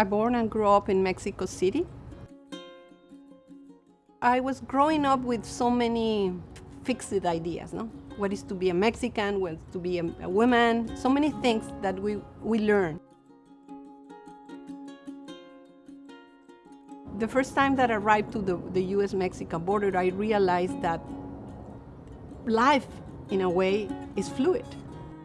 I born and grew up in Mexico City. I was growing up with so many fixed ideas, no? What is to be a Mexican, what is to be a, a woman, so many things that we, we learn. The first time that I arrived to the, the US-Mexican border, I realized that life, in a way, is fluid.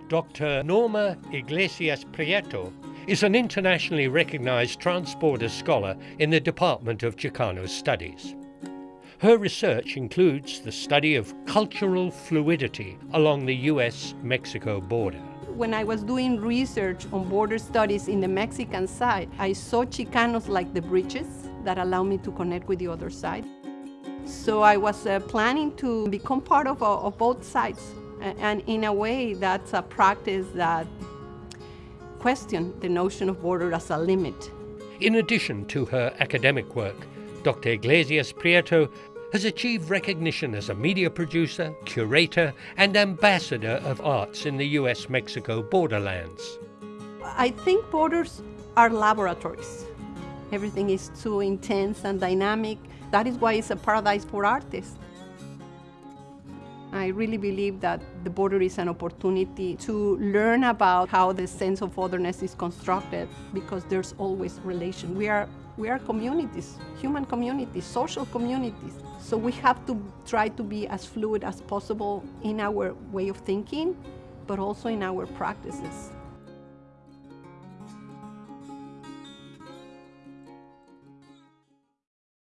Dr. Norma Iglesias Prieto is an internationally recognized transborder scholar in the Department of Chicano Studies. Her research includes the study of cultural fluidity along the US-Mexico border. When I was doing research on border studies in the Mexican side, I saw Chicanos like the bridges that allow me to connect with the other side. So I was uh, planning to become part of, uh, of both sides. And in a way, that's a practice that question the notion of border as a limit. In addition to her academic work, Dr. Iglesias Prieto has achieved recognition as a media producer, curator, and ambassador of arts in the US Mexico borderlands. I think borders are laboratories. Everything is too intense and dynamic. That is why it's a paradise for artists. I really believe that the border is an opportunity to learn about how the sense of otherness is constructed because there's always relation. We are, we are communities, human communities, social communities. So we have to try to be as fluid as possible in our way of thinking, but also in our practices.